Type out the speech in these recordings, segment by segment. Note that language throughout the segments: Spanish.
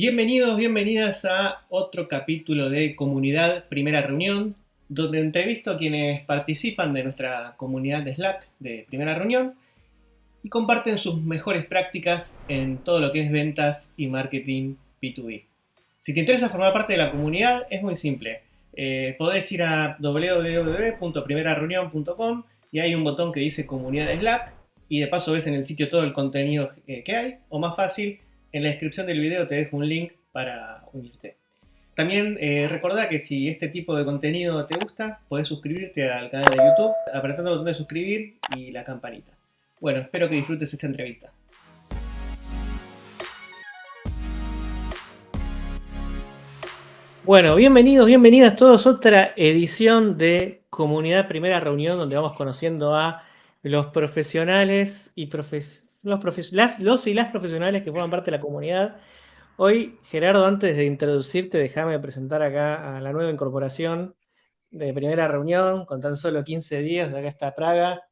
Bienvenidos, bienvenidas a otro capítulo de Comunidad Primera Reunión, donde entrevisto a quienes participan de nuestra comunidad de Slack de Primera Reunión y comparten sus mejores prácticas en todo lo que es ventas y marketing B2B. Si te interesa formar parte de la comunidad, es muy simple. Eh, podés ir a www.primerareunión.com y hay un botón que dice Comunidad Slack y de paso ves en el sitio todo el contenido eh, que hay, o más fácil, en la descripción del video te dejo un link para unirte. También eh, recordá que si este tipo de contenido te gusta, podés suscribirte al canal de YouTube apretando el botón de suscribir y la campanita. Bueno, espero que disfrutes esta entrevista. Bueno, bienvenidos, bienvenidas todos a otra edición de Comunidad Primera Reunión donde vamos conociendo a los profesionales y profes los, los y las profesionales que forman parte de la comunidad. Hoy, Gerardo, antes de introducirte, déjame presentar acá a la nueva incorporación de primera reunión, con tan solo 15 días, acá está Praga,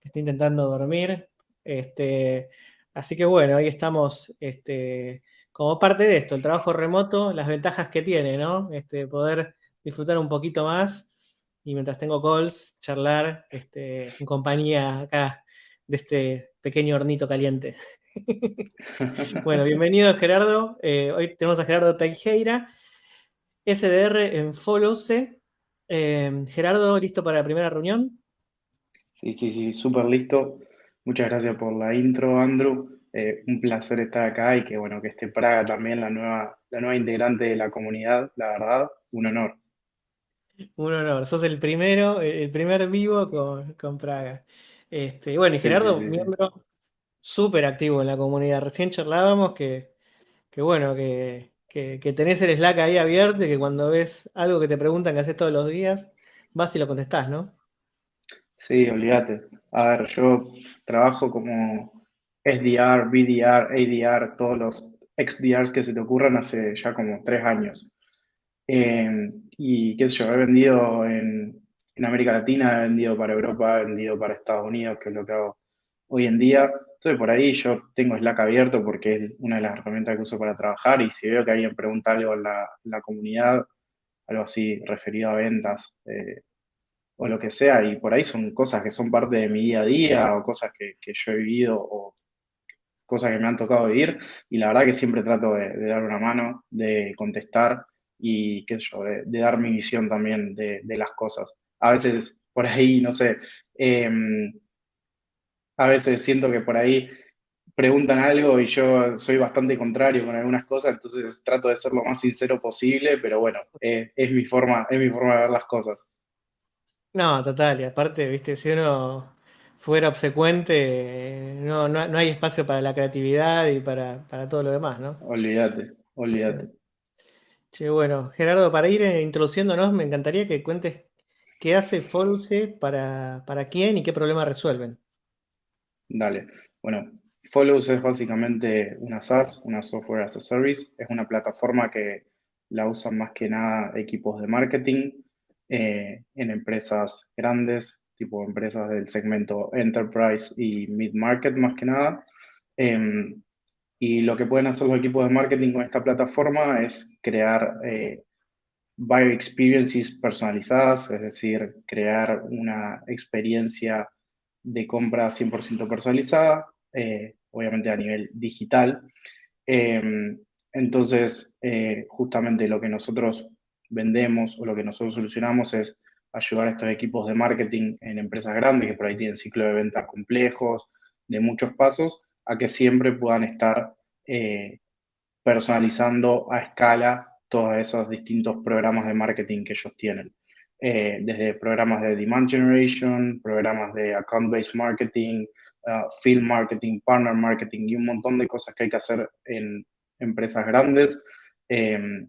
que está intentando dormir. Este, así que bueno, ahí estamos este, como parte de esto, el trabajo remoto, las ventajas que tiene, ¿no? Este, poder disfrutar un poquito más y mientras tengo calls, charlar este, en compañía acá de este pequeño hornito caliente. bueno, bienvenido Gerardo. Eh, hoy tenemos a Gerardo Teijeira, SDR en Followse. Eh, Gerardo, ¿listo para la primera reunión? Sí, sí, sí, súper listo. Muchas gracias por la intro, Andrew. Eh, un placer estar acá y que bueno, que esté Praga también, la nueva, la nueva integrante de la comunidad, la verdad, un honor. Un honor, sos el primero, el primer vivo con, con Praga. Este, bueno, y Gerardo, miembro súper activo en la comunidad. Recién charlábamos que, bueno, que, tenés el Slack ahí abierto y que cuando ves algo que te preguntan que haces todos los días, vas y lo contestás, ¿no? Sí, olvídate. A ver, yo trabajo como SDR, BDR, ADR, todos los XDRs que se te ocurran hace ya como tres años. Eh, y qué sé yo, he vendido en, en América Latina, he vendido para Europa, he vendido para Estados Unidos, que es lo que hago hoy en día. Entonces, por ahí yo tengo Slack abierto porque es una de las herramientas que uso para trabajar y si veo que alguien pregunta algo en la, comunidad, algo así referido a ventas eh, o lo que sea, y por ahí son cosas que son parte de mi día a día o cosas que, yo he vivido o cosas que me han tocado vivir, y la verdad que siempre trato de, dar una mano, de contestar y qué yo, de, dar mi visión también de las cosas a veces por ahí, no sé, em, a veces siento que por ahí preguntan algo y yo soy bastante contrario con algunas cosas, entonces trato de ser lo más sincero posible, pero bueno, es, mi forma, es mi forma de ver las cosas. No, total, y aparte, viste, si uno fuera obsecuente, no, no, hay espacio para la creatividad y para, todo lo demás, ¿no? Olvídate, olvídate. Sí. bueno, Gerardo, para ir eh, introduciéndonos, me encantaría que cuentes ¿Qué hace Followse para, para quién y qué problema resuelven? Dale. Bueno, Followse es básicamente una SaaS, una Software as a Service. Es una plataforma que la usan más que nada equipos de marketing eh, en empresas grandes, tipo empresas del segmento Enterprise y Mid-Market más que nada. Em, y lo que pueden hacer los equipos de marketing con esta plataforma es crear eh, buyer experiences personalizadas, es decir, crear una experiencia de compra 100% personalizada, eh, obviamente a nivel digital. Em, entonces, eh, justamente lo que nosotros vendemos o lo que nosotros solucionamos es ayudar a estos equipos de marketing en empresas grandes que por ahí tienen ciclo de ventas complejos, de muchos pasos, a que siempre puedan estar eh, personalizando a escala todos esos distintos programas de marketing que ellos tienen. Eh, desde programas de demand generation, programas de account-based marketing, uh, field marketing, partner marketing y un montón de cosas que hay que hacer en empresas grandes. Em,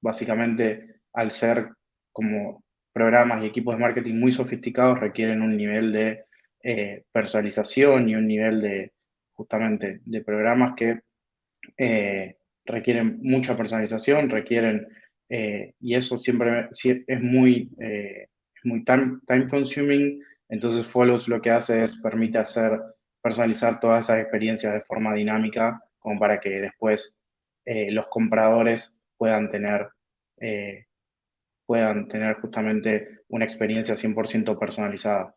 básicamente, al ser como programas y equipos de marketing muy sofisticados, requieren un nivel de eh, personalización y un nivel de, justamente, de programas que eh, requieren mucha personalización, requieren, eh, y eso siempre es muy, eh, muy time, time, consuming, entonces Follows lo que hace es permite hacer, personalizar todas esas experiencias de forma dinámica, como para que después eh, los compradores puedan tener, puedan tener justamente una experiencia 100% personalizada.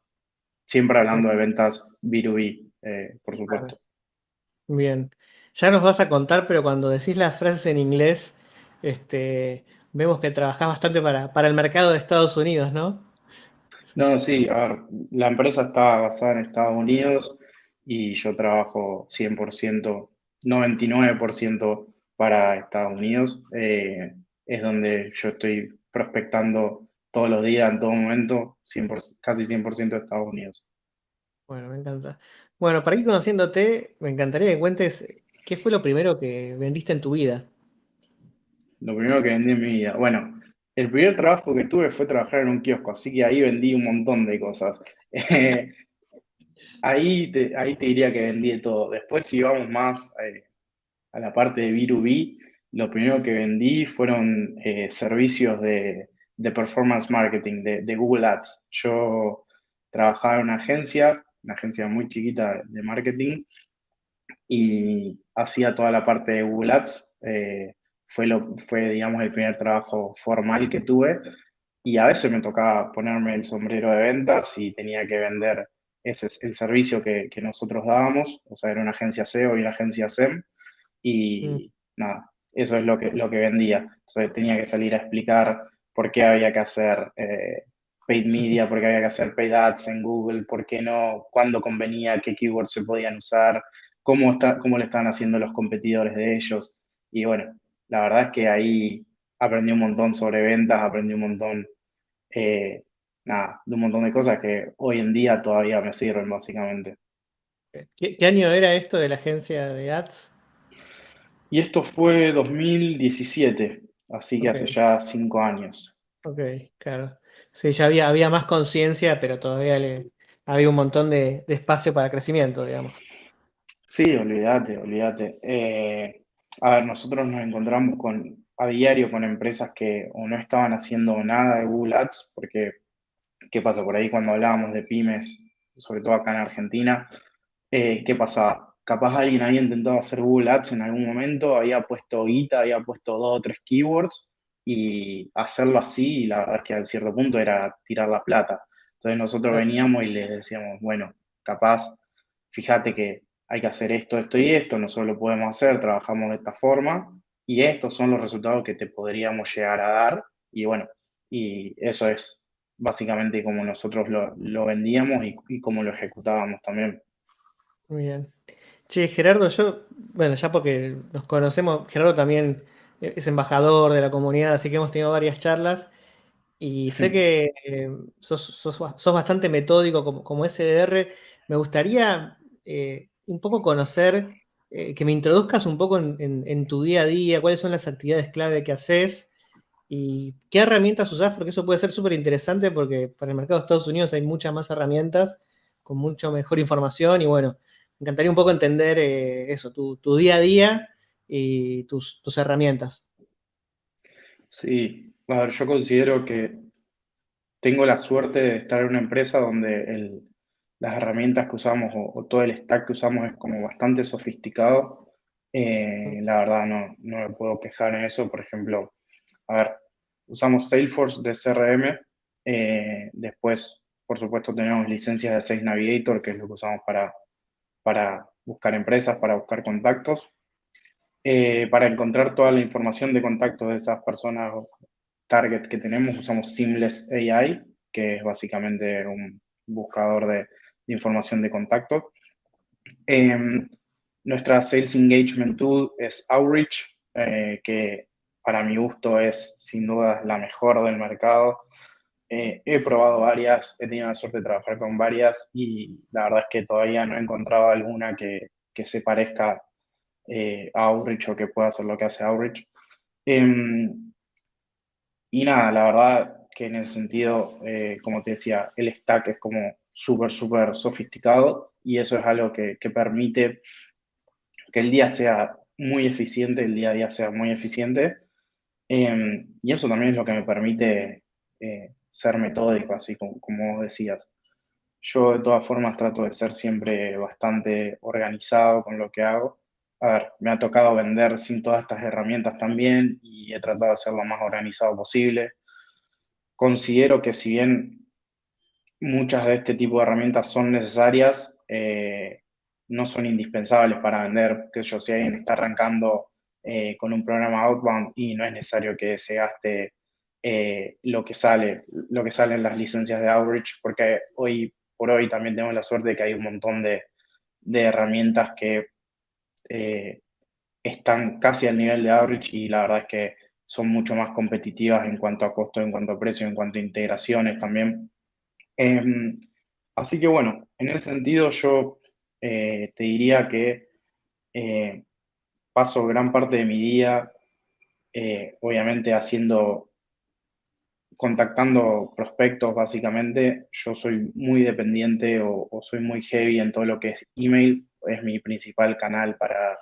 Siempre hablando de ventas B2B, por supuesto. Bien. Ya nos vas a contar, pero cuando decís las frases en inglés, este, vemos que trabajás bastante para, para el mercado de Estados Unidos, ¿no? No, sí, a ver, la empresa está basada en Estados Unidos y yo trabajo 100%, 99% para Estados Unidos. Eh, es donde yo estoy prospectando todos los días, en todo momento, 100%, casi 100% de Estados Unidos. Bueno, me encanta. Bueno, para ir conociéndote, me encantaría que cuentes qué fue lo primero que vendiste en tu vida. Lo primero que vendí en mi vida. Bueno, el primer trabajo que tuve fue trabajar en un kiosco, así que ahí vendí un montón de cosas. ahí, te, ahí te diría que vendí de todo. Después, si vamos más eh, a la parte de B2B, lo primero que vendí fueron eh, servicios de, performance marketing, de, Google Ads. Yo trabajaba en una agencia, una agencia muy chiquita de marketing, y hacía toda la parte de Google Ads. Eh, fue, lo, fue, digamos, el primer trabajo formal que tuve y a veces me tocaba ponerme el sombrero de ventas y tenía que vender ese el servicio que, que nosotros dábamos, o sea, era una agencia SEO y una agencia SEM y mm. nada, eso es lo que, lo que vendía. Entonces tenía que salir a explicar por qué había que hacer eh, paid media, por qué había que hacer paid ads en Google, por qué no, cuándo convenía, qué keywords se podían usar, cómo, está, cómo le están haciendo los competidores de ellos. Y bueno, la verdad es que ahí aprendí un montón sobre ventas, aprendí un montón, eh, nada, de un montón de cosas que hoy en día todavía me sirven básicamente. ¿Qué, año era esto de la agencia de ads? Y esto fue 2017, así que hace ya cinco años. Ok, claro. Sí, ya había, había más conciencia, pero todavía había un montón de, espacio para crecimiento, digamos. Sí, olvídate, olvídate. Eh, a ver, nosotros nos encontramos con, a diario con empresas que o no estaban haciendo nada de Google Ads, porque, ¿qué pasa? Por ahí cuando hablábamos de pymes, sobre todo acá en Argentina, eh, ¿qué pasaba? Capaz alguien había intentado hacer Google Ads en algún momento, había puesto guita, había puesto dos o tres keywords, y hacerlo así, la verdad es que a cierto punto era tirar la plata. Entonces nosotros veníamos y les decíamos, bueno, capaz, fíjate que hay que hacer esto, esto y esto, nosotros lo podemos hacer, trabajamos de esta forma y estos son los resultados que te podríamos llegar a dar y bueno, y eso es básicamente como nosotros lo, vendíamos y, y cómo lo ejecutábamos también. Muy bien. Che, Gerardo, yo, bueno, ya porque nos conocemos, Gerardo también es embajador de la comunidad, así que hemos tenido varias charlas. Y sé que eh, sos, bastante metódico como, como SDR. Me gustaría eh, un poco conocer, eh, que me introduzcas un poco en, tu día a día, cuáles son las actividades clave que haces y qué herramientas usás, porque eso puede ser súper interesante porque para el mercado de Estados Unidos hay muchas más herramientas con mucha mejor información. Y bueno, me encantaría un poco entender eh, eso, tu, día a día y tus, tus herramientas. Sí, a ver, yo considero que tengo la suerte de estar en una empresa donde el, las herramientas que usamos o, todo el stack que usamos es como bastante sofisticado. Eh, la verdad no, no me puedo quejar en eso. Por ejemplo, a ver, usamos Salesforce de CRM. Eh, después, por supuesto, tenemos licencias de Sales Navigator, que es lo que usamos para, para buscar empresas, para buscar contactos. Eh, para encontrar toda la información de contactos de esas personas target que tenemos, usamos Seamless AI, que es básicamente un buscador de, información de contacto. Em, nuestra Sales Engagement Tool es Outreach, eh, que para mi gusto es sin duda la mejor del mercado. Eh, he probado varias, he tenido la suerte de trabajar con varias y la verdad es que todavía no he encontrado alguna que, que se parezca eh, Outreach o que pueda hacer lo que hace Outreach. Em, y nada, la verdad que en ese sentido, como te decía, el stack es como súper, súper sofisticado y eso es algo que, permite que el día sea muy eficiente, el día a día sea muy eficiente. Em, y eso también es lo que me permite eh, ser metódico, así como, como decías. Yo de todas formas trato de ser siempre bastante organizado con lo que hago. A ver, me ha tocado vender sin todas estas herramientas también y he tratado de ser lo más organizado posible. Considero que si bien muchas de este tipo de herramientas son necesarias, eh, no son indispensables para vender, que yo si alguien está arrancando eh, con un programa outbound y no es necesario que se gaste eh, lo que sale, lo que salen las licencias de Outreach, porque hoy por hoy también tenemos la suerte de que hay un montón de, de herramientas que eh, están casi al nivel de Outreach y la verdad es que son mucho más competitivas en cuanto a costo, en cuanto a precio, en cuanto a integraciones también. Em, así que bueno, en ese sentido yo eh, te diría que eh, paso gran parte de mi día, obviamente haciendo, contactando prospectos básicamente. Yo soy muy dependiente o, o soy muy heavy en todo lo que es email es mi principal canal para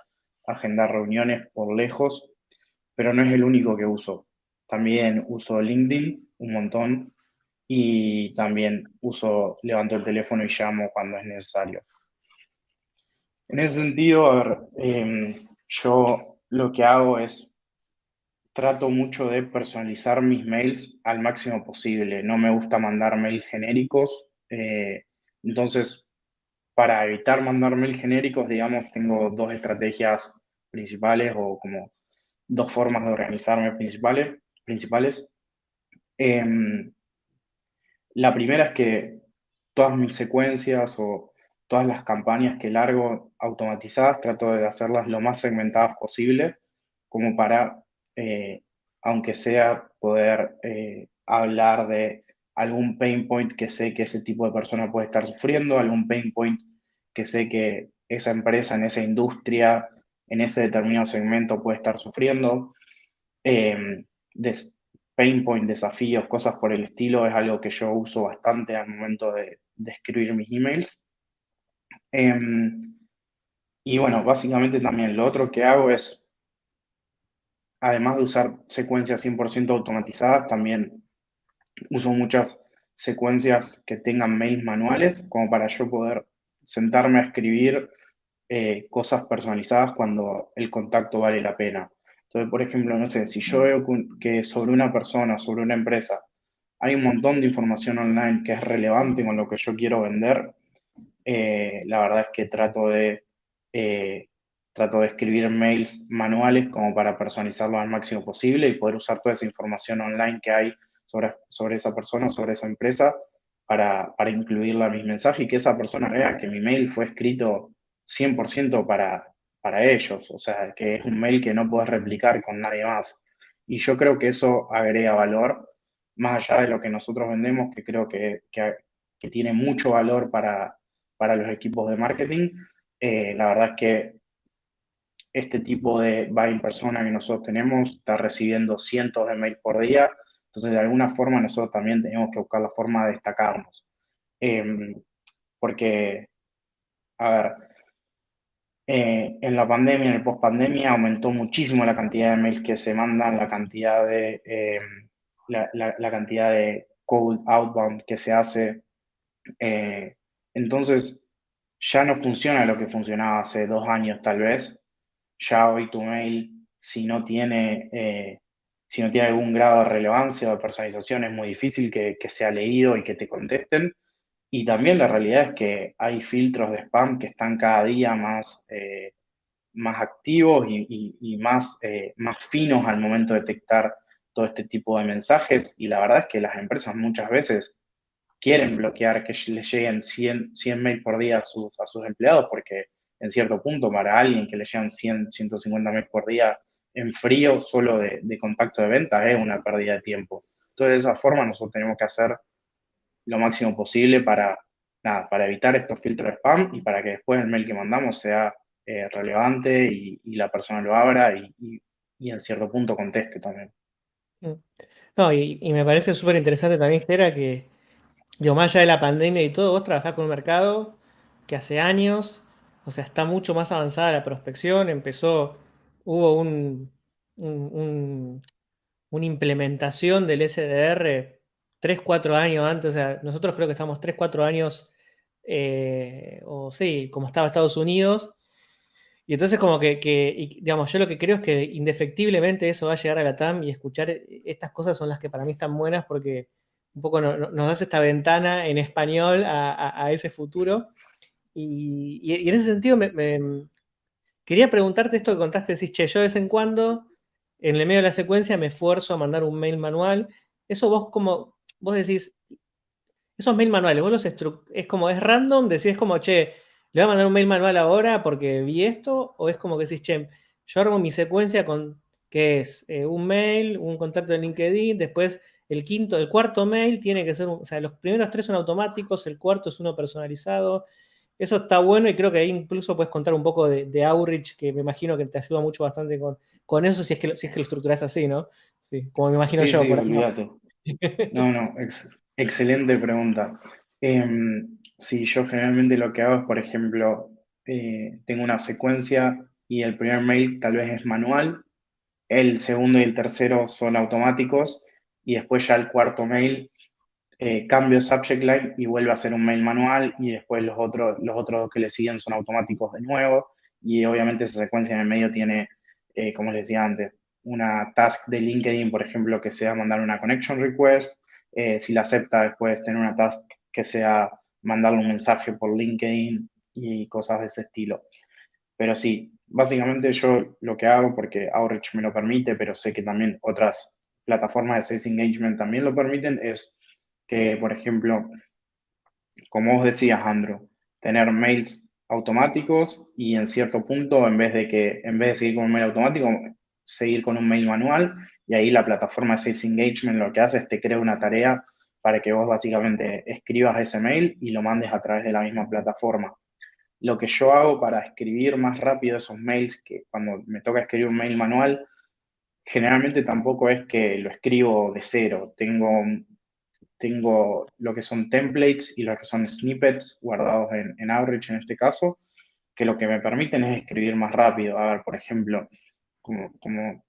agendar reuniones por lejos, pero no es el único que uso. También uso LinkedIn un montón y también uso, levanto el teléfono y llamo cuando es necesario. En ese sentido, em, yo lo que hago es trato mucho de personalizar mis mails al máximo posible. No me gusta mandar mails genéricos. Eh, entonces, para evitar mandar mails genéricos, digamos, tengo dos estrategias principales o como dos formas de organizarme principales. principales. Em, la primera es que todas mis secuencias o todas las campañas que largo automatizadas trato de hacerlas lo más segmentadas posible, como para, eh, aunque sea, poder eh, hablar de algún pain point que sé que ese tipo de persona puede estar sufriendo, algún pain point que sé que esa empresa en esa industria, en ese determinado segmento puede estar sufriendo. Eh, pain point, desafíos, cosas por el estilo, es algo que yo uso bastante al momento de, escribir mis emails. Em, y bueno, básicamente también lo otro que hago es, además de usar secuencias 100% automatizadas, también uso muchas secuencias que tengan mails manuales, como para yo poder sentarme a escribir eh, cosas personalizadas cuando el contacto vale la pena. Entonces, por ejemplo, no sé, si yo veo que sobre una persona, sobre una empresa, hay un montón de información online que es relevante con lo que yo quiero vender, eh, la verdad es que trato de, eh, trato de escribir mails manuales como para personalizarlo al máximo posible y poder usar toda esa información online que hay sobre, esa persona, sobre esa empresa, para, para incluirla en mis mensajes y que esa persona vea que mi mail fue escrito 100% para, para ellos, o sea, que es un mail que no puedes replicar con nadie más. Y yo creo que eso agrega valor, más allá de lo que nosotros vendemos, que creo que, que, tiene mucho valor para, para los equipos de marketing. Eh, la verdad es que este tipo de buying persona que nosotros tenemos está recibiendo cientos de mails por día entonces, de alguna forma, nosotros también tenemos que buscar la forma de destacarnos. Em, porque, a ver, eh, en la pandemia, en el post-pandemia, aumentó muchísimo la cantidad de mails que se mandan, la cantidad de, em, la, cantidad de code outbound que se hace. Eh, entonces, ya no funciona lo que funcionaba hace dos años, tal vez. Ya hoy tu mail, si no tiene eh, si no tiene algún grado de relevancia o de personalización, es muy difícil que, sea leído y que te contesten. Y también la realidad es que hay filtros de spam que están cada día más, eh, más activos y, más, eh, más finos al momento de detectar todo este tipo de mensajes. Y la verdad es que las empresas muchas veces quieren bloquear que les lleguen 100, 100 mails por día a sus, a sus empleados, porque en cierto punto para alguien que le llegan 100, 150 mails por día en frío solo de, contacto de venta es una pérdida de tiempo. Entonces, de esa forma, nosotros tenemos que hacer lo máximo posible para, para evitar estos filtros de spam y para que después el mail que mandamos sea eh, relevante y, la persona lo abra y, en cierto punto conteste también. Mm. No, y, me parece súper interesante también, Gera, que yo más allá de la pandemia y todo, vos trabajás con un mercado que hace años, o sea, está mucho más avanzada la prospección, empezó hubo un, una implementación del SDR 3, 4 años antes, o sea, nosotros creo que estamos 3, 4 años, eh, o sí, como estaba Estados Unidos, Y entonces como que, digamos, yo lo que creo es que indefectiblemente eso va a llegar a la TAM y escuchar e, estas cosas son las que para mí están buenas porque un poco nos das esta ventana en español a, ese futuro. Y, en ese sentido me, quería preguntarte esto que contaste, decís, che, yo de vez en cuando, en el medio de la secuencia, me esfuerzo a mandar un mail manual. Eso vos como, vos decís, esos mail manuales, vos los es como, es random, decís como, che, ¿Le voy a mandar un mail manual ahora porque vi esto? ¿O es como que decís, che, yo armo mi secuencia con, ¿qué es? Eh, un mail, un contacto de LinkedIn, después el quinto, el cuarto mail tiene que ser, o sea, los primeros tres son automáticos, el cuarto es uno personalizado. Eso está bueno y creo que ahí incluso puedes contar un poco de, outreach, que me imagino que te ayuda mucho bastante con, con eso, si es, que, si es que lo estructuras así, ¿no? Sí, como me imagino yo. Sí, No, no, excelente pregunta. Em, Sí, yo generalmente lo que hago es, por ejemplo, eh, tengo una secuencia y el primer mail tal vez es manual, el segundo y el tercero son automáticos y después ya el cuarto mail eh, cambio subject line y vuelve a ser un mail manual y después los otros, los otros dos que le siguen son automáticos de nuevo y obviamente esa secuencia en el medio tiene, eh, como les decía antes, una task de LinkedIn, por ejemplo, que sea mandar una connection request, si la acepta después tener una task que sea mandarle un mensaje por LinkedIn y cosas de ese estilo. Pero sí, básicamente yo lo que hago, porque Outreach me lo permite, pero sé que también otras plataformas de Sales Engagement también lo permiten, es que, por ejemplo, como vos decías, Andrew, tener mails automáticos y en cierto punto, en vez de que, en vez de seguir con un mail automático, seguir con un mail manual, y ahí la plataforma de Sales Engagement lo que hace es te crea una tarea para que vos básicamente escribas ese mail y lo mandes a través de la misma plataforma. Lo que yo hago para escribir más rápido esos mails, que cuando me toca escribir un mail manual, generalmente tampoco es que lo escribo de cero. Tengo, tengo lo que son templates y lo que son snippets guardados en, en Outreach en este caso, que lo que me permiten es escribir más rápido. A ver, por ejemplo, como, como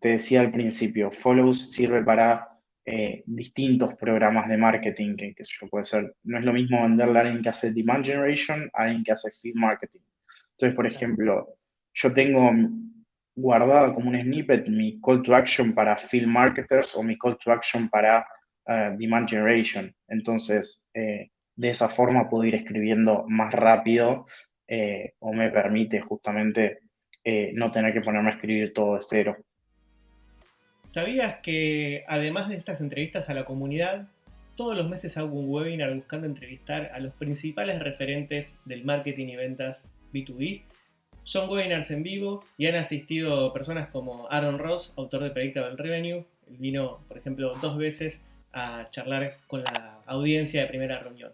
te decía al principio, follows sirve para eh, distintos programas de marketing, que, que yo puede ser, no es lo mismo venderle a alguien que hace demand generation a alguien que hace feed marketing. Entonces, por ejemplo, yo tengo guardada como un snippet mi call to action para field marketers o mi call to action para demand generation. Entonces, eh, de esa forma puedo ir escribiendo más rápido eh, o me permite justamente no tener que ponerme a escribir todo de cero. ¿Sabías que además de estas entrevistas a la comunidad, todos los meses hago un webinar buscando entrevistar a los principales referentes del marketing y ventas B2B? Son webinars en vivo y han asistido personas como Aaron Ross, autor de Predictable Revenue. Él vino, por ejemplo, dos veces a charlar con la audiencia de primera reunión.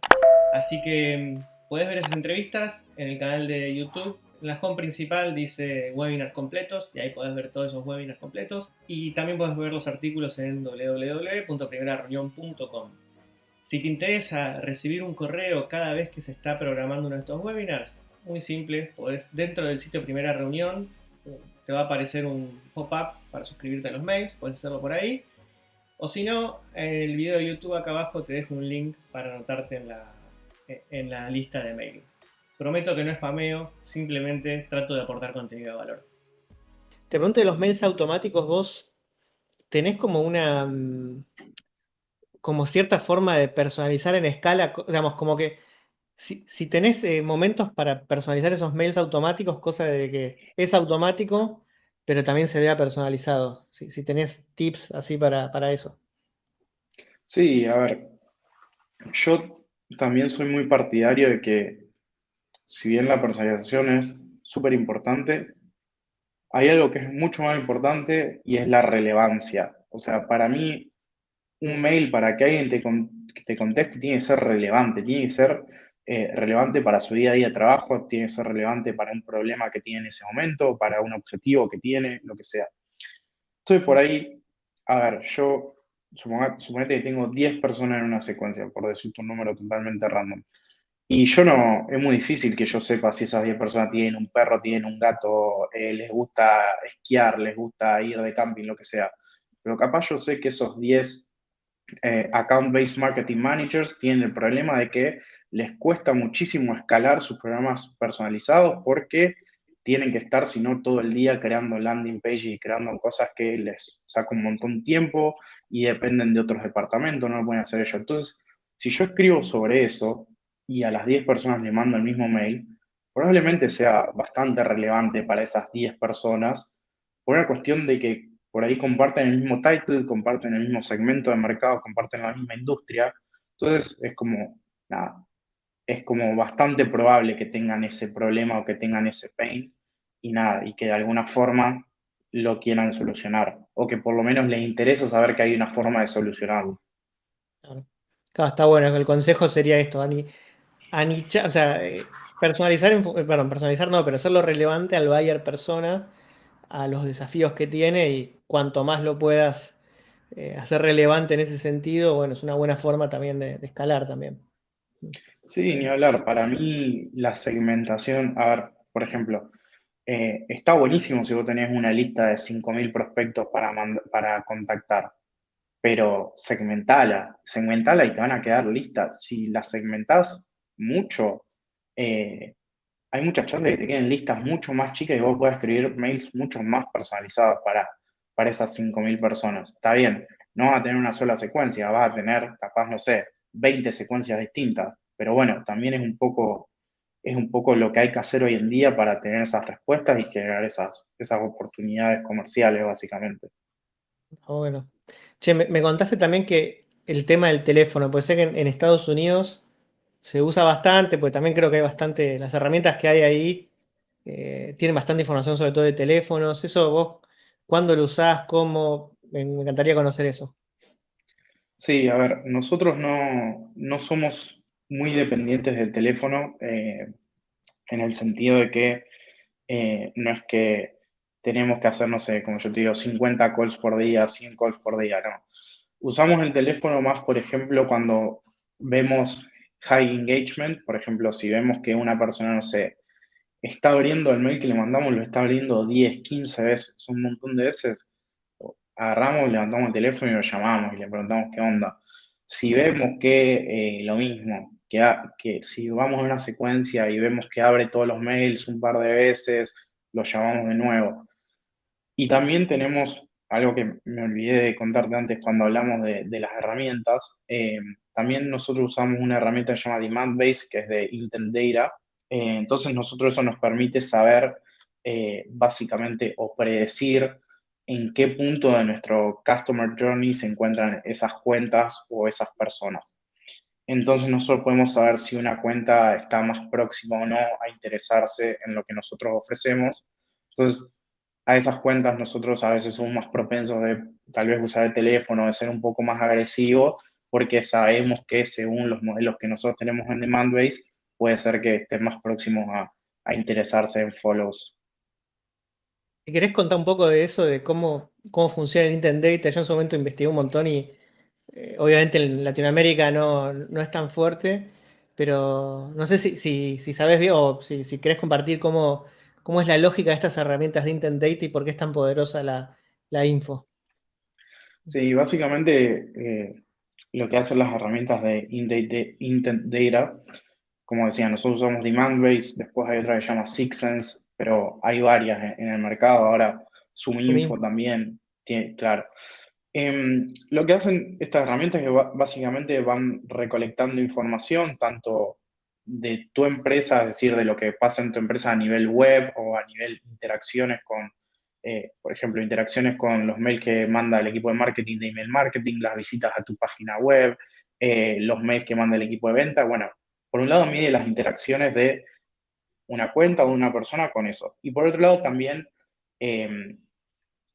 Así que mm, puedes ver esas entrevistas en el canal de YouTube la home principal dice webinars completos y ahí puedes ver todos esos webinars completos y también puedes ver los artículos en www.primerareunión.com. Si te interesa recibir un correo cada vez que se está programando uno de estos webinars, muy simple, podés, dentro del sitio Primera Reunión te va a aparecer un pop-up para suscribirte a los mails, puedes hacerlo por ahí. O si no, en el video de YouTube acá abajo te dejo un link para anotarte en la, en la lista de mail. Prometo que no es spameo, simplemente trato de aportar contenido de valor. Te pregunto de los mails automáticos, vos tenés como una mm, como cierta forma de personalizar en escala, digamos, como que si, tenés eh, momentos para personalizar esos mails automáticos, cosa de que es automático, pero también se vea personalizado. Si, si tenés tips así para, para eso. Sí, a ver, yo también soy muy partidario de que si bien la personalización es súper importante, hay algo que es mucho más importante y es la relevancia. O sea, para mí, un mail para que alguien te, te conteste tiene que ser relevante, tiene que ser eh, relevante para su día a día de trabajo, tiene que ser relevante para un problema que tiene en ese momento, para un objetivo que tiene, lo que sea. Estoy por ahí, a ver, yo suponete que tengo 10 personas en una secuencia, por decirte un número totalmente random. Y yo no, es muy difícil que yo sepa si esas 10 personas tienen un perro, tienen un gato, eh, les gusta esquiar, les gusta ir de camping, lo que sea. Pero capaz yo sé que esos 10 eh, account-based marketing managers tienen el problema de que les cuesta muchísimo escalar sus programas personalizados porque tienen que estar, sino todo el día creando landing pages y creando cosas que les saca un montón de tiempo y dependen de otros departamentos, no lo pueden hacer ellos. Entonces, si yo escribo sobre eso y a las 10 personas le mando el mismo mail, probablemente sea bastante relevante para esas 10 personas por una cuestión de que por ahí comparten el mismo title, comparten el mismo segmento de mercado, comparten la misma industria. Entonces, es como, nada, es como bastante probable que tengan ese problema o que tengan ese pain y nada, y que de alguna forma lo quieran solucionar o que por lo menos les interesa saber que hay una forma de solucionarlo. Claro, está bueno, el consejo sería esto, Ani, anichar, o sea, eh, personalizar, eh, perdón, personalizar no, pero hacerlo relevante al buyer persona, a los desafíos que tiene y cuanto más lo puedas eh, hacer relevante en ese sentido, bueno, es una buena forma también de escalar también. Sí, ni hablar. Para mí la segmentación, a ver, por ejemplo, eh, está buenísimo si vos tenés una lista de 5.000 prospectos para, para contactar, pero segmentala, segmentala y te van a quedar listas. Si las segmentás mucho, eh, hay muchas de que te queden listas mucho más chicas y vos puedas escribir mails mucho más personalizados para, para esas 5.000 personas. Está bien, no vas a tener una sola secuencia, vas a tener capaz, no sé, 20 secuencias distintas, pero bueno, también es un poco, es un poco lo que hay que hacer hoy en día para tener esas respuestas y generar esas, esas oportunidades comerciales, básicamente. Ah, bueno. Che, me, contaste también que el tema del teléfono, puede ser que en, Estados Unidos se usa bastante, porque también creo que hay bastante, las herramientas que hay ahí eh, tienen bastante información sobre todo de teléfonos. Eso vos, ¿cuándo lo usás? ¿Cómo? me encantaría conocer eso. Sí, a ver, nosotros no, no somos muy dependientes del teléfono eh, en el sentido de que eh, no es que tenemos que hacer, no sé, como yo te digo, 50 calls por día, 100 calls por día, no. Usamos el teléfono más, por ejemplo, cuando vemos high engagement, por ejemplo, si vemos que una persona, no sé, está abriendo el mail que le mandamos, lo está abriendo 10, 15 veces, un montón de veces, agarramos, levantamos el teléfono y lo llamamos y le preguntamos qué onda. Si vemos que eh, lo mismo, que, si vamos a una secuencia y vemos que abre todos los mails un par de veces, lo llamamos de nuevo. Y también tenemos algo que me olvidé de contarte antes cuando hablamos de, las herramientas. Eh, también nosotros usamos una herramienta que se llama Demand Base, que es de Intent Data. Eh, entonces nosotros eso nos permite saber básicamente o predecir en qué punto de nuestro Customer Journey se encuentran esas cuentas o esas personas. Entonces nosotros podemos saber si una cuenta está más próxima o no a interesarse en lo que nosotros ofrecemos. Entonces, a esas cuentas nosotros a veces somos más propensos de tal vez usar el teléfono, de ser un poco más agresivo, porque sabemos que según los modelos que nosotros tenemos en Demandbase, puede ser que estén más próximos a, a interesarse en follows ¿Te querés contar un poco de eso, de cómo, cómo funciona el Intent Data? Yo en su momento investigué un montón y eh, obviamente en Latinoamérica no, es tan fuerte, pero no sé si, si, sabes bien o si, si querés compartir cómo, cómo es la lógica de estas herramientas de Intent Data y por qué es tan poderosa la, info. Sí, básicamente eh, lo que hacen las herramientas de Intent Data, como decía, nosotros usamos Demandbase, después hay otra que se llama SixSense, pero hay varias en el mercado. Ahora, Suminfo también, tiene, claro. Em, lo que hacen estas herramientas es que básicamente van recolectando información tanto de tu empresa, es decir, de lo que pasa en tu empresa a nivel web o a nivel interacciones con, eh, por ejemplo, interacciones con los mails que manda el equipo de marketing de email marketing, las visitas a tu página web, eh, los mails que manda el equipo de venta. Bueno, por un lado mide las interacciones de una cuenta o una persona con eso. Y por otro lado, también, em,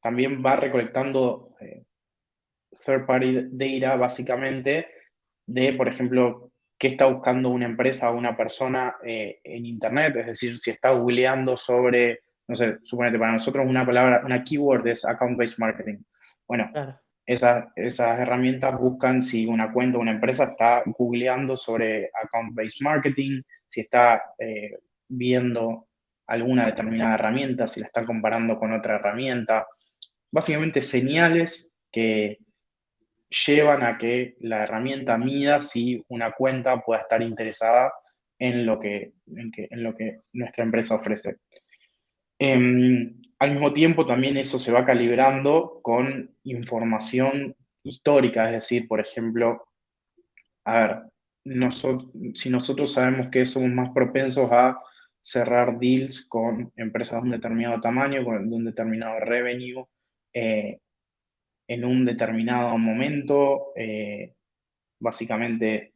también va recolectando eh, third party data básicamente de, por ejemplo, qué está buscando una empresa o una persona eh, en Internet, es decir, si está googleando sobre, no sé, suponete, para nosotros una palabra, una keyword es account-based marketing. Bueno, esas, esas herramientas buscan si una cuenta o una empresa está googleando sobre account-based marketing, si está eh, viendo alguna determinada herramienta, si la están comparando con otra herramienta. Básicamente señales que llevan a que la herramienta mida si una cuenta pueda estar interesada en lo que, en, lo que nuestra empresa ofrece. Em, al mismo tiempo, también eso se va calibrando con información histórica, es decir, por ejemplo, a ver, si nosotros sabemos que somos más propensos a cerrar deals con empresas de un determinado tamaño, con un determinado revenue, eh, en un determinado momento, eh, básicamente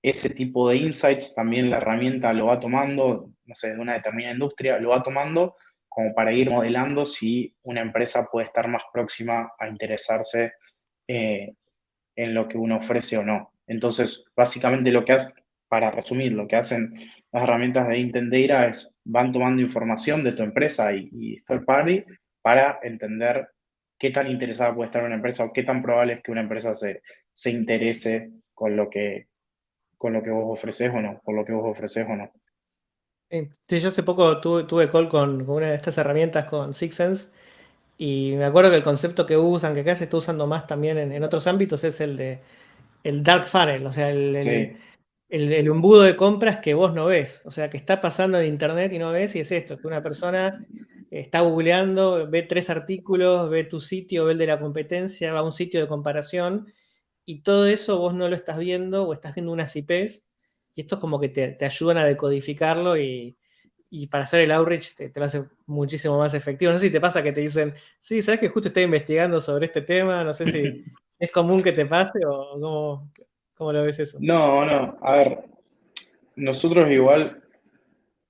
ese tipo de insights también la herramienta lo va tomando, no sé, de una determinada industria, lo va tomando como para ir modelando si una empresa puede estar más próxima a interesarse eh, en lo que uno ofrece o no. Entonces, básicamente lo que hace, para resumir, lo que hacen las herramientas de Intent Data es van tomando información de tu empresa y, third party para entender qué tan interesada puede estar una empresa o qué tan probable es que una empresa se, se interese con lo que con lo que vos ofreces o no, por lo que vos ofreces o no. Sí, yo hace poco tuve, tuve call con, una de estas herramientas, con Sixsense, y me acuerdo que el concepto que usan, que acá se está usando más también en, otros ámbitos, es el de el dark funnel, o sea, el, el, embudo de compras que vos no ves, o sea, que está pasando en internet y no ves, y es esto, que una persona está googleando, ve tres artículos, ve tu sitio, ve el de la competencia, va a un sitio de comparación, y todo eso vos no lo estás viendo o estás viendo unas IPs y esto es como que te, ayudan a decodificarlo y, para hacer el outreach te, lo hace muchísimo más efectivo. No sé si te pasa que te dicen, sí, sabes que justo estoy investigando sobre este tema, no sé si es común que te pase o cómo, lo ves eso. No, no, a ver, nosotros igual,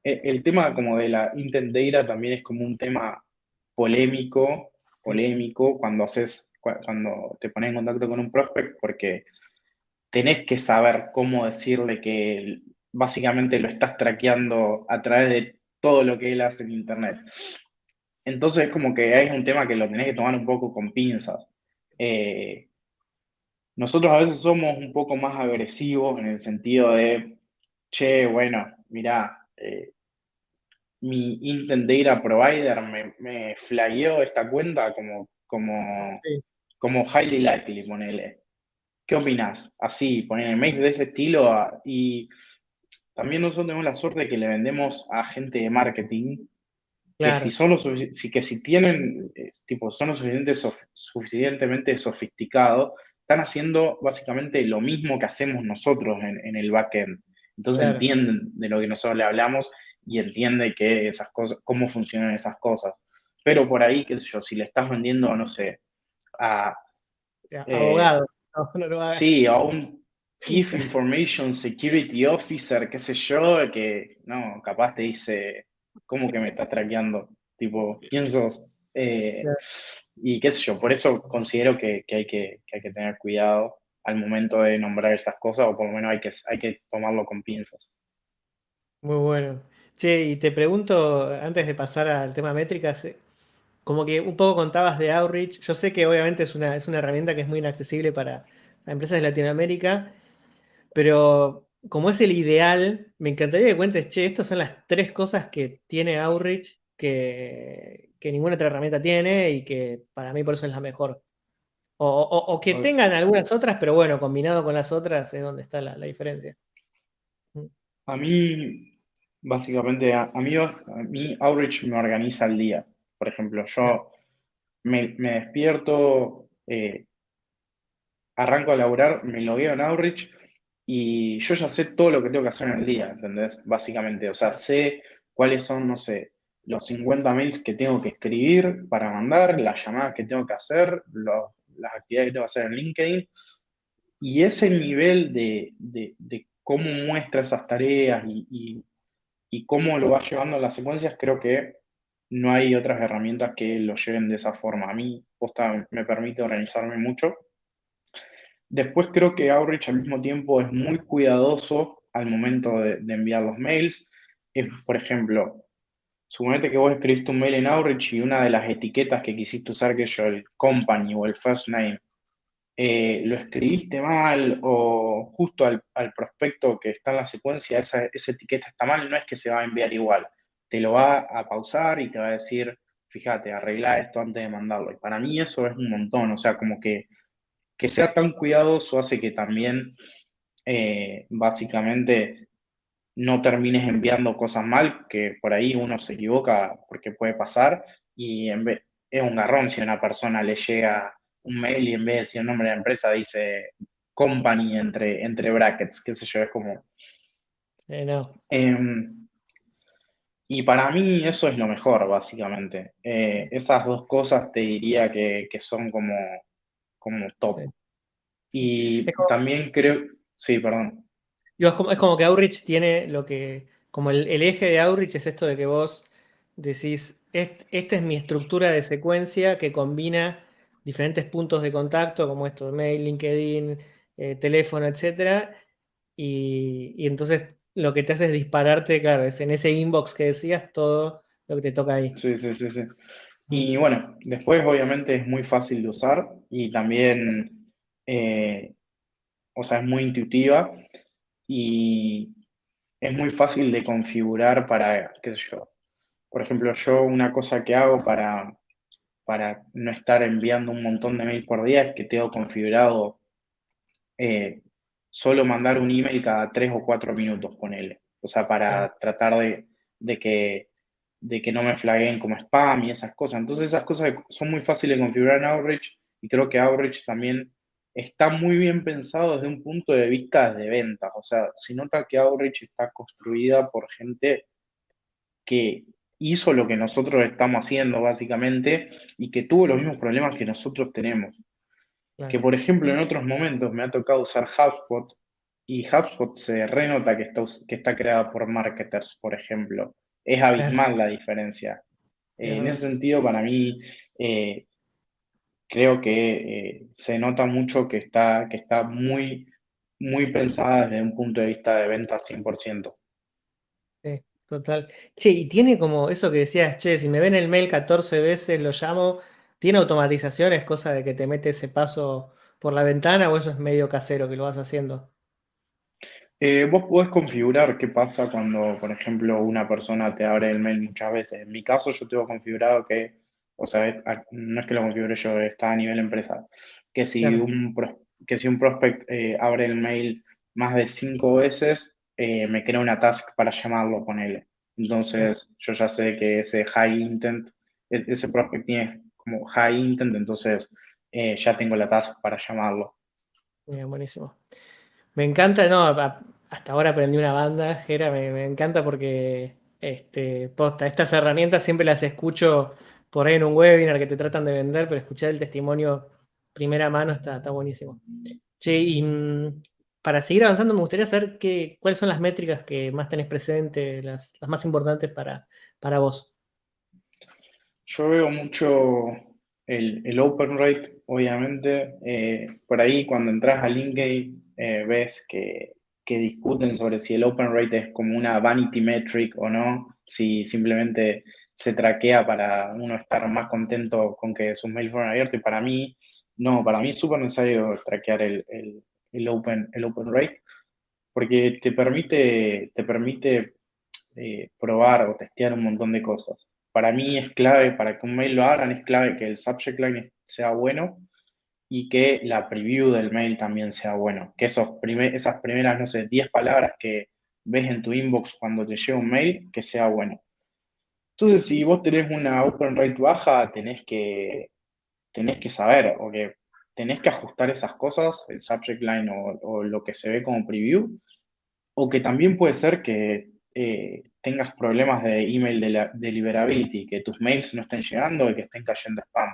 e, el tema como de la intent data también es como un tema polémico, polémico cuando haces cuando te pones en contacto con un prospect porque tenés que saber cómo decirle que básicamente lo estás traqueando a través de todo lo que él hace en Internet. Entonces es como que hay un tema que lo tenés que tomar un poco con pinzas. Eh, nosotros a veces somos un poco más agresivos en el sentido de, che, bueno, mira, eh, mi Intent Data Provider me, me flagueó esta cuenta como, como, como highly likely, ponele. ¿Qué opinas? Así, poner mails de ese estilo y también nosotros tenemos la suerte de que le vendemos a gente de marketing que si son que si tienen, eh, tipo, son lo suficientemente sofisticados, están haciendo básicamente lo mismo que hacemos nosotros en, el backend. Entonces entienden de lo que nosotros le hablamos y entienden que esas cosas, cómo funcionan esas cosas. Pero por ahí, qué sé yo, si le estás vendiendo, no sé, a... Eh, sí, a un Chief Information Security Officer, qué sé yo, que no, capaz te dice, ¿cómo que me estás traqueando? Tipo, ¿quién sos? Eh, y qué sé yo, por eso considero que, hay que, hay que tener cuidado al momento de nombrar esas cosas, o por lo menos hay que, hay que tomarlo con pinzas. Muy bueno. Che, y te pregunto, antes de pasar al tema métricas, como que un poco contabas de Outreach. Yo sé que obviamente es una, es una herramienta que es muy inaccesible para empresas de Latinoamérica, pero como es el ideal, me encantaría que cuentes, che, estas son las tres cosas que tiene Outreach que, ninguna otra herramienta tiene y que para mí por eso es la mejor. O, que tengan algunas otras, pero bueno, combinado con las otras es donde está la, diferencia. Mm. A mí, básicamente, a, mí, a mí Outreach me organiza el día. Por ejemplo, yo me, despierto, eh, arranco a laburar, me logueo en Outreach y yo ya sé todo lo que tengo que hacer en el día, ¿entendés? Básicamente, o sea, sé cuáles son, no sé, los 50 mails que tengo que escribir para mandar, las llamadas que tengo que hacer, las actividades que tengo que hacer en LinkedIn. Y ese nivel de, cómo muestra esas tareas y, y, cómo lo va llevando en las secuencias, creo que no hay otras herramientas que lo lleven de esa forma. A mí me permite organizarme mucho. Después creo que Outreach al mismo tiempo es muy cuidadoso al momento de, enviar los mails. por ejemplo, suponete que vos escribiste un mail en Outreach y una de las etiquetas que quisiste usar, que yo, el company o el first name, eh, lo escribiste mal o justo al, prospecto que está en la secuencia, esa, esa etiqueta está mal, no es que se va a enviar igual te lo va a pausar y te va a decir, fíjate, arregla esto antes de mandarlo. Y para mí eso es un montón, o sea, como que, que sea tan cuidadoso hace que también, eh, básicamente, no termines enviando cosas mal, que por ahí uno se equivoca porque puede pasar, y en vez, es un garrón si una persona le llega un mail y en vez de decir el nombre de la empresa dice company entre, entre brackets, qué sé yo, es como... Em, y para mí eso es lo mejor, básicamente. Eh, esas dos cosas te diría que, son como, como top. Y también creo... Sí, perdón. es, como, que Outreach tiene lo que... Como el, el eje de Outreach es esto de que vos decís, esta es mi estructura de secuencia que combina diferentes puntos de contacto, como esto, mail, LinkedIn, eh, teléfono, etc. Y, entonces lo que te hace es dispararte, claro, es en ese inbox que decías todo lo que te toca ahí. Sí, sí, sí, sí. Y bueno, después obviamente es muy fácil de usar y también, eh, o sea, es muy intuitiva y es muy fácil de configurar para, qué sé yo, por ejemplo, yo una cosa que hago para, para no estar enviando un montón de mail por día es que tengo configurado eh, solo mandar un email cada tres o cuatro minutos, con él. O sea, para tratar de, que, de que no me flaguen como spam y esas cosas. Entonces, esas cosas son muy fáciles de configurar en Outreach y creo que Outreach también está muy bien pensado desde un punto de vista de ventas. O sea, se nota que Outreach está construida por gente que hizo lo que nosotros estamos haciendo básicamente y que tuvo los mismos problemas que nosotros tenemos. Que por ejemplo en otros momentos me ha tocado usar HubSpot y HubSpot se renota que está, que está creada por marketers, por ejemplo. Es abismal la diferencia. en ese sentido, para mí, eh, creo que eh, se nota mucho que está, que está muy, muy pensada desde un punto de vista de venta 100%. Sí. Total. Che, y tiene como eso que decías, che, si me ven el mail 14 veces, lo llamo, ¿tiene automatizaciones, cosa de que te mete ese paso por la ventana o eso es medio casero que lo vas haciendo? Eh, vos podés configurar qué pasa cuando, por ejemplo, una persona te abre el mail muchas veces. En mi caso, yo tengo configurado que, o sea, no es que lo configure yo, está a nivel empresa, que si, un, que si un prospect eh, abre el mail más de cinco veces, eh, me crea una task para llamarlo, con él. Entonces, yo ya sé que ese high intent, e-, ese prospect tiene como high intent, entonces eh, ya tengo la task para llamarlo. Bien, buenísimo. Me encanta, no, hasta ahora aprendí una banda, Jera, me, encanta porque, este, posta, estas herramientas siempre las escucho por ahí en un webinar que te tratan de vender, pero escuchar el testimonio primera mano está, está buenísimo. Che, y mm, para seguir avanzando, me gustaría saber qué, cuáles son las métricas que más tenés presente, las, más importantes para, para vos. Yo veo mucho el, open rate, obviamente. Eh, por ahí, cuando entras a LinkedIn, eh, ves que, discuten sobre si el open rate es como una vanity metric o no, si simplemente se traquea para uno estar más contento con que sus mails fueron abiertos. Y para mí, no, para mí es súper necesario traquear el, el open, el open rate, porque te permite, te permite eh, probar o testear un montón de cosas. Para mí es clave, para que un mail lo hagan, es clave que el subject line sea bueno y que la preview del mail también sea bueno. Que esos esas primeras, no sé, 10 palabras que ves en tu inbox cuando te llega un mail, que sea bueno. Entonces, si vos tenés una open rate baja, tenés que, tenés que saber, o que tenés que ajustar esas cosas, el subject line o, lo que se ve como preview, o que también puede ser que eh, tengas problemas de email de deliverability, que tus mails no estén llegando y que estén cayendo spam.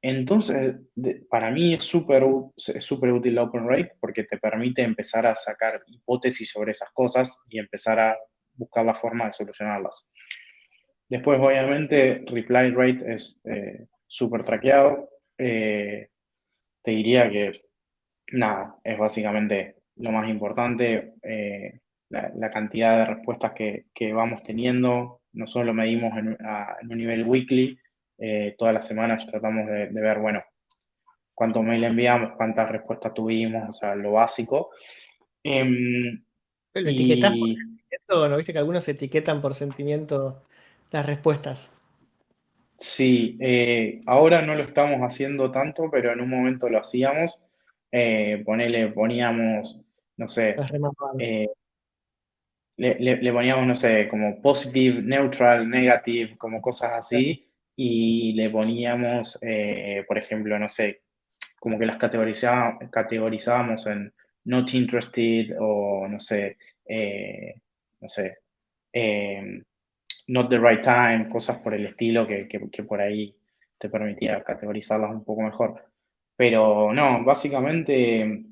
Entonces, para mí es súper super útil la Open Rate porque te permite empezar a sacar hipótesis sobre esas cosas y empezar a buscar la forma de solucionarlas. Después, obviamente, Reply Rate es eh, súper traqueado. Eh, te diría que nada, es básicamente lo más importante, eh, la, cantidad de respuestas que, vamos teniendo. Nosotros lo medimos en, un nivel weekly, eh, todas las semanas tratamos de, ver, bueno, cuántos mail enviamos, cuántas respuestas tuvimos, o sea, lo básico. Em, ¿Lo etiquetas por sentimiento no viste que algunos etiquetan por sentimiento las respuestas? Sí, eh, ahora no lo estamos haciendo tanto, pero en un momento lo hacíamos. Eh, ponele, poníamos, no sé, eh, le, poníamos, no sé, como positive, neutral, negative, como cosas así, y le poníamos, eh, por ejemplo, no sé, como que las categorizábamos en not interested o no sé, eh, no sé, eh, not the right time, cosas por el estilo que, por ahí te permitía categorizarlas un poco mejor. Pero no, básicamente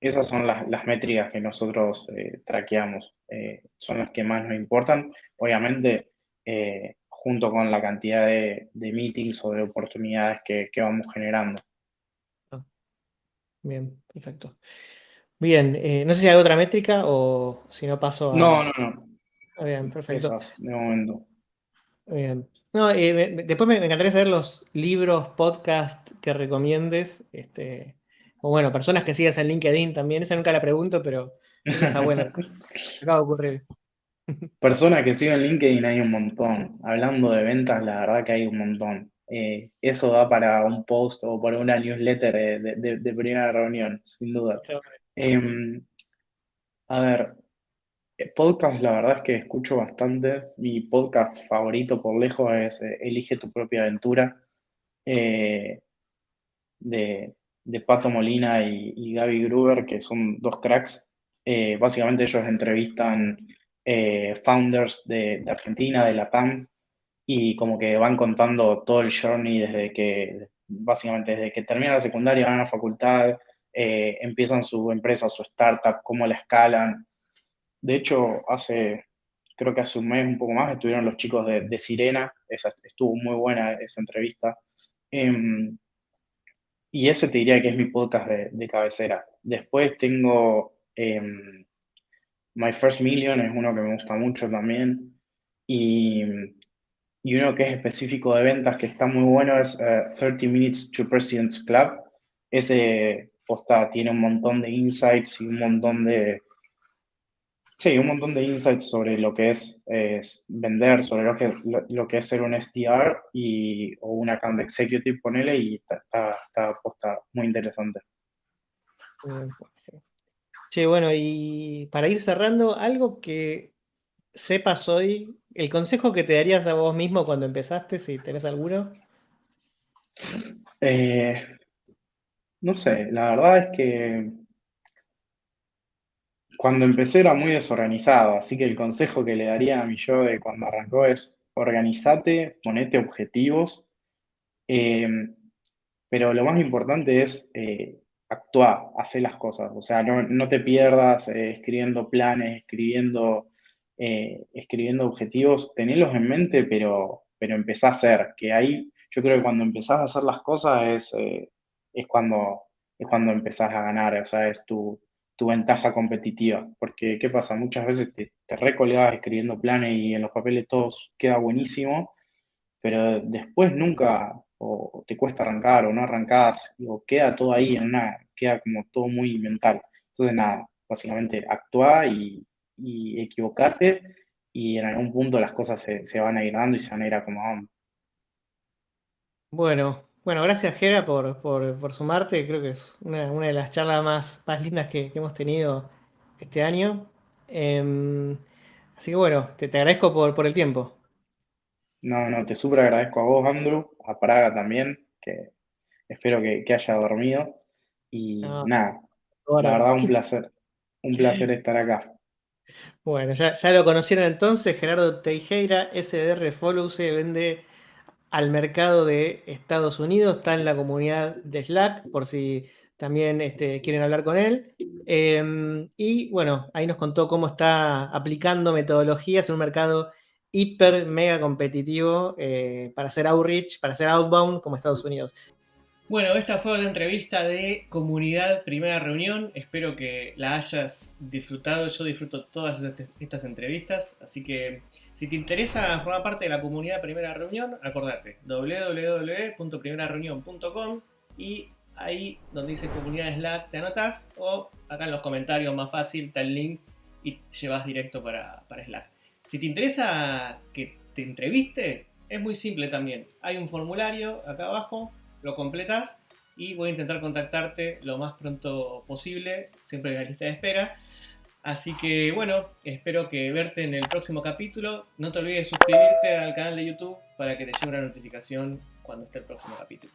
esas son las, métricas que nosotros eh, traqueamos, eh, son las que más nos importan. Obviamente, eh, junto con la cantidad de, meetings o de oportunidades que, vamos generando. Ah. Bien, perfecto. Bien, no sé si hay otra métrica o si no paso a... No, no, no. Ah, bien, perfecto. Esas, de momento. Bien. No, después me, me, encantaría saber los libros, podcast que recomiendes. Este, o bueno, personas que sigas en LinkedIn también. Esa nunca la pregunto, pero esa está buena. Acaba de ocurrir. Personas que siguen LinkedIn hay un montón. Hablando de ventas, la verdad que hay un montón. Eh, eso da para un post o para una newsletter de, primera reunión, sin duda. Em, a ver, eh, podcast la verdad es que escucho bastante. Mi podcast favorito por lejos es eh, Elige tu propia aventura. de, de Pato Molina y, Gaby Gruber, que son dos cracks. Eh, básicamente ellos entrevistan eh, founders de, Argentina, de la PAM, y como que van contando todo el journey desde que, básicamente desde que terminan la secundaria, van a la facultad, eh, empiezan su empresa, su startup, cómo la escalan. De hecho, hace, creo que hace un mes, un poco más, estuvieron los chicos de, Sirena, estuvo muy buena esa entrevista. Y ese te diría que es mi podcast de, cabecera. Después tengo em, My First Million, es uno que me gusta mucho también. Y, uno que es específico de ventas, que está muy bueno, es 30 eh, Minutes to President's Club. Ese posta tiene un montón de insights y un montón de, Sí, un montón de insights sobre lo que es, vender, sobre lo que, lo, que es ser un SDR y, o un account executive, ponele, y está, está, muy interesante. Sí, bueno, y para ir cerrando, algo que sepas hoy, el consejo que te darías a vos mismo cuando empezaste, si tenés alguno. Eh, no sé, la verdad es que cuando empecé era muy desorganizado, así que el consejo que le daría a mi yo de cuando arrancó es organizate, ponete objetivos, eh, pero lo más importante es eh, actuar, hacer las cosas, o sea, no, te pierdas eh, escribiendo planes, escribiendo, escribiendo objetivos, tenerlos en mente, pero, pero empezá a hacer, que ahí yo creo que cuando empezás a hacer las cosas es, es, cuando, es cuando empezás a ganar, o sea, es tu, tu ventaja competitiva. Porque, ¿qué pasa? Muchas veces te, te escribiendo planes y en los papeles todo queda buenísimo, pero después nunca, o te cuesta arrancar o no arrancás, o queda todo ahí en una, queda como todo muy mental. Entonces, nada, básicamente actúa y, y equivocate y en algún punto las cosas se, van a ir dando y se van a ir acomodando. Bueno, bueno, gracias Gera por, sumarte. Creo que es una, de las charlas más, más lindas que, hemos tenido este año. Em, así que bueno, te, agradezco por, el tiempo. No, no, te súper agradezco a vos, Andrew, a Praga también, que espero que, haya dormido. Y nada, la verdad un placer, un placer estar acá. Bueno, ya, ya lo conocieron entonces, Gerardo Teijeira, SDR Follow, se vende al mercado de Estados Unidos, está en la comunidad de Slack, por si también este, quieren hablar con él. Em, y bueno, ahí nos contó cómo está aplicando metodologías en un mercado hiper, mega competitivo eh, para hacer outreach, para hacer outbound como Estados Unidos. Bueno, esta fue la entrevista de comunidad primera reunión. Espero que la hayas disfrutado. Yo disfruto todas estas entrevistas, así que si te interesa formar parte de la comunidad Primera Reunión, acordate www.primerareunión.com y ahí donde dice comunidad Slack te anotas o acá en los comentarios más fácil está el link y llevas directo para, para Slack. Si te interesa que te entreviste, es muy simple también. Hay un formulario acá abajo, lo completas y voy a intentar contactarte lo más pronto posible, siempre en la lista de espera Así que bueno, espero verte en el próximo capítulo. No te olvides de suscribirte al canal de YouTube para que te llegue una notificación cuando esté el próximo capítulo.